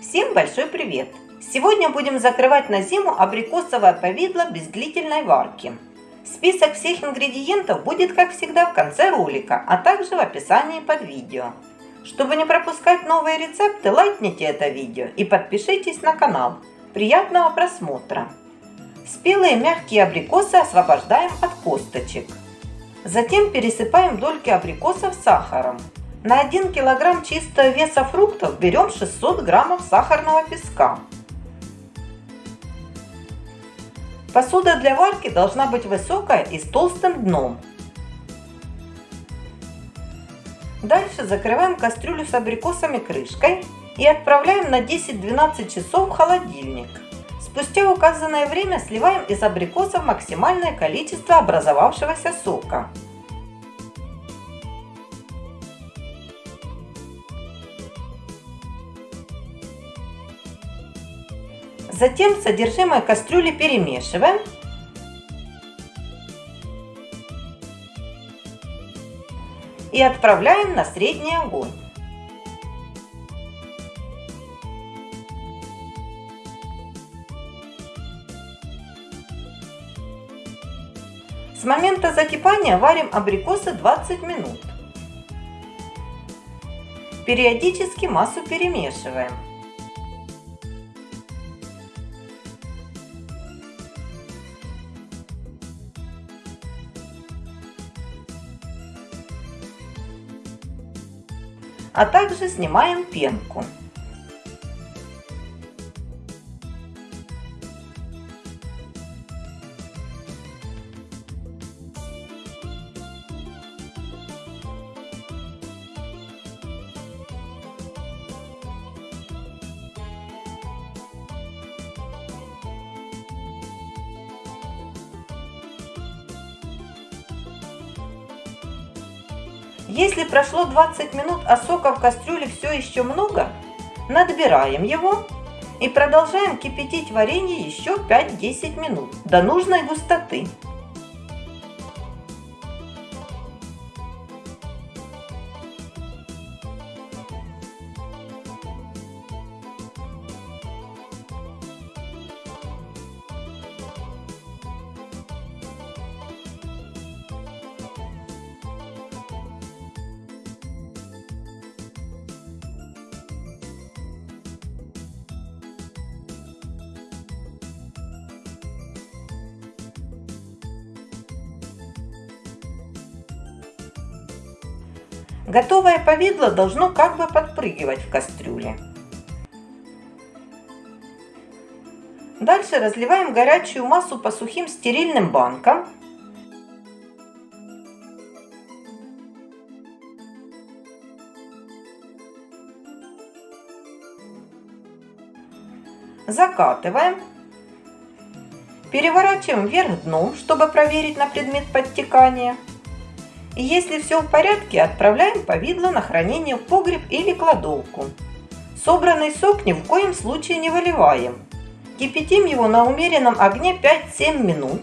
Всем большой привет! Сегодня будем закрывать на зиму абрикосовое повидло без длительной варки. Список всех ингредиентов будет, как всегда, в конце ролика, а также в описании под видео. Чтобы не пропускать новые рецепты, лайкните это видео и подпишитесь на канал. Приятного просмотра! Спелые мягкие абрикосы освобождаем от косточек. Затем пересыпаем дольки абрикосов сахаром. На 1 кг чистого веса фруктов берем 600 граммов сахарного песка. Посуда для варки должна быть высокая и с толстым дном. Дальше закрываем кастрюлю с абрикосами крышкой и отправляем на 10-12 часов в холодильник. Спустя указанное время сливаем из абрикосов максимальное количество образовавшегося сока. Затем содержимое кастрюли перемешиваем. И отправляем на средний огонь. С момента закипания варим абрикосы 20 минут. Периодически массу перемешиваем. А также снимаем пенку. Если прошло 20 минут, а сока в кастрюле все еще много, надбираем его и продолжаем кипятить варенье еще 5-10 минут до нужной густоты. Готовое повидло должно как бы подпрыгивать в кастрюле. Дальше разливаем горячую массу по сухим стерильным банкам. Закатываем. Переворачиваем вверх дном, чтобы проверить на предмет подтекания. И если все в порядке, отправляем повидло на хранение в погреб или кладовку. Собранный сок ни в коем случае не выливаем. Кипятим его на умеренном огне 5-7 минут.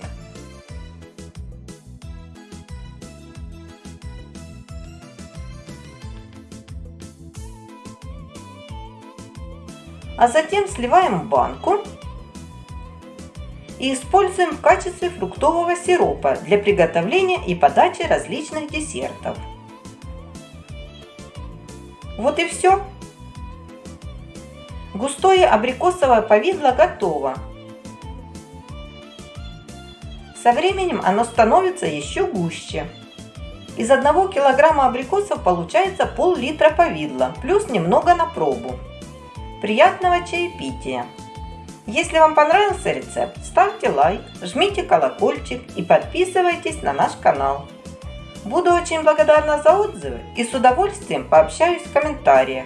А затем сливаем в банку и используем в качестве фруктового сиропа для приготовления и подачи различных десертов. Вот и все. Густое абрикосовое повидло готово. Со временем оно становится еще гуще. Из одного килограмма абрикосов получается пол-литра повидла, плюс немного на пробу. Приятного чаепития! Если вам понравился рецепт, ставьте лайк, жмите колокольчик и подписывайтесь на наш канал. Буду очень благодарна за отзывы и с удовольствием пообщаюсь в комментариях.